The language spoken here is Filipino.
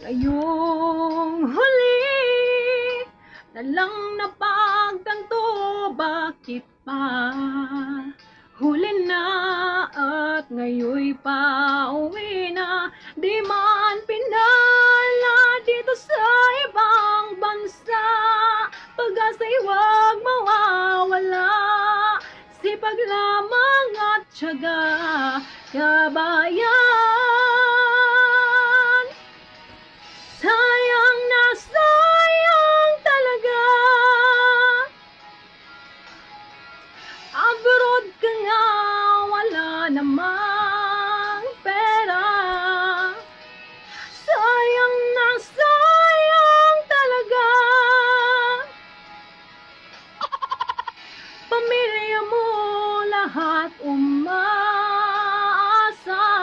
Ngayong huli na lang napagtanto bakit pa? Huli na di man pinala dito sa ibang bansa. Pag-asa'y huwag mawawala. Sipag lamang at tiyaga kabayan hat umma asa.